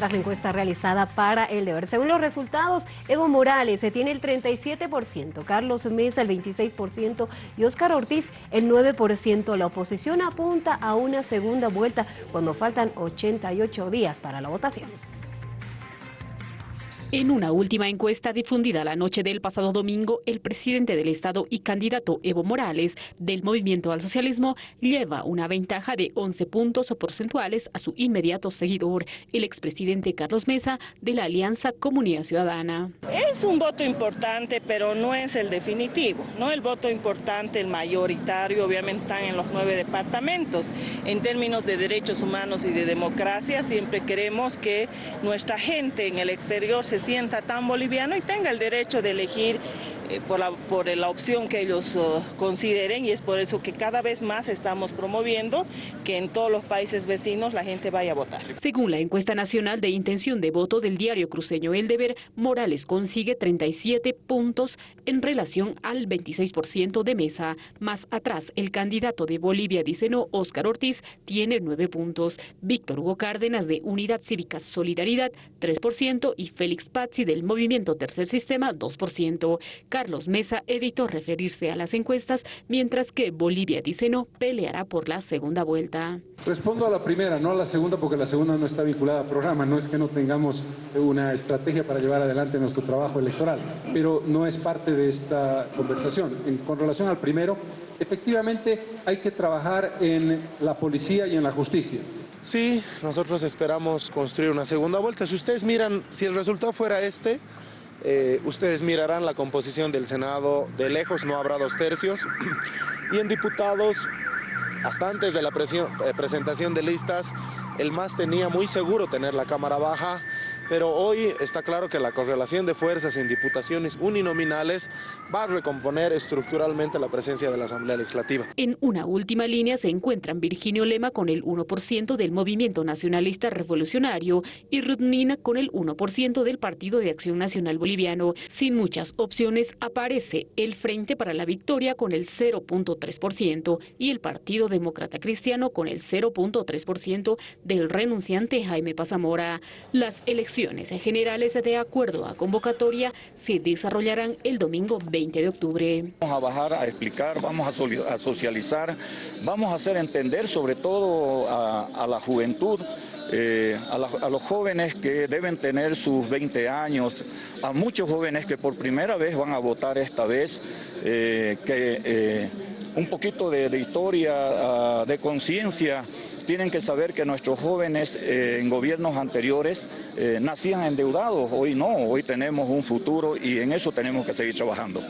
tras la encuesta realizada para el deber. Según los resultados, Evo Morales se tiene el 37%, Carlos Mesa el 26% y Óscar Ortiz el 9%. La oposición apunta a una segunda vuelta cuando faltan 88 días para la votación. En una última encuesta difundida la noche del pasado domingo, el presidente del Estado y candidato Evo Morales del Movimiento al Socialismo lleva una ventaja de 11 puntos porcentuales a su inmediato seguidor, el expresidente Carlos Mesa de la Alianza Comunidad Ciudadana. Es un voto importante, pero no es el definitivo. No el voto importante, el mayoritario, obviamente están en los nueve departamentos. En términos de derechos humanos y de democracia, siempre queremos que nuestra gente en el exterior se sienta tan boliviano y tenga el derecho de elegir eh, por, la, por la opción que ellos uh, consideren y es por eso que cada vez más estamos promoviendo que en todos los países vecinos la gente vaya a votar. Según la encuesta nacional de intención de voto del diario cruceño El Deber, Morales consigue 37 puntos en relación al 26% de mesa. Más atrás, el candidato de Bolivia dice no, Óscar Ortiz, tiene 9 puntos. Víctor Hugo Cárdenas de Unidad Cívica Solidaridad, 3% y Félix Pazzi del Movimiento Tercer Sistema, 2%. Carlos Mesa evitó referirse a las encuestas, mientras que Bolivia dice no, peleará por la segunda vuelta. Respondo a la primera, no a la segunda, porque la segunda no está vinculada al programa. No es que no tengamos una estrategia para llevar adelante nuestro trabajo electoral, pero no es parte de esta conversación. con relación al primero, efectivamente hay que trabajar en la policía y en la justicia. Sí, nosotros esperamos construir una segunda vuelta. Si ustedes miran, si el resultado fuera este, eh, ustedes mirarán la composición del Senado de lejos, no habrá dos tercios. Y en diputados, hasta antes de la eh, presentación de listas, el MAS tenía muy seguro tener la Cámara baja, pero hoy está claro que la correlación de fuerzas en diputaciones uninominales va a recomponer estructuralmente la presencia de la Asamblea Legislativa. En una última línea se encuentran Virginio Lema con el 1% del Movimiento Nacionalista Revolucionario y Rudnina con el 1% del Partido de Acción Nacional Boliviano. Sin muchas opciones aparece el Frente para la Victoria con el 0.3% y el Partido Demócrata Cristiano con el 0.3% del renunciante Jaime Pazamora. Las elecciones generales de acuerdo a convocatoria se desarrollarán el domingo 20 de octubre. Vamos a bajar a explicar, vamos a socializar, vamos a hacer entender sobre todo a, la juventud eh, a, los jóvenes que deben tener sus 20 años, a muchos jóvenes que por primera vez van a votar esta vez, eh, que eh, un poquito de, historia, ah, de conciencia, tienen que saber que nuestros jóvenes eh, en gobiernos anteriores eh, nacían endeudados, hoy no, hoy tenemos un futuro y en eso tenemos que seguir trabajando.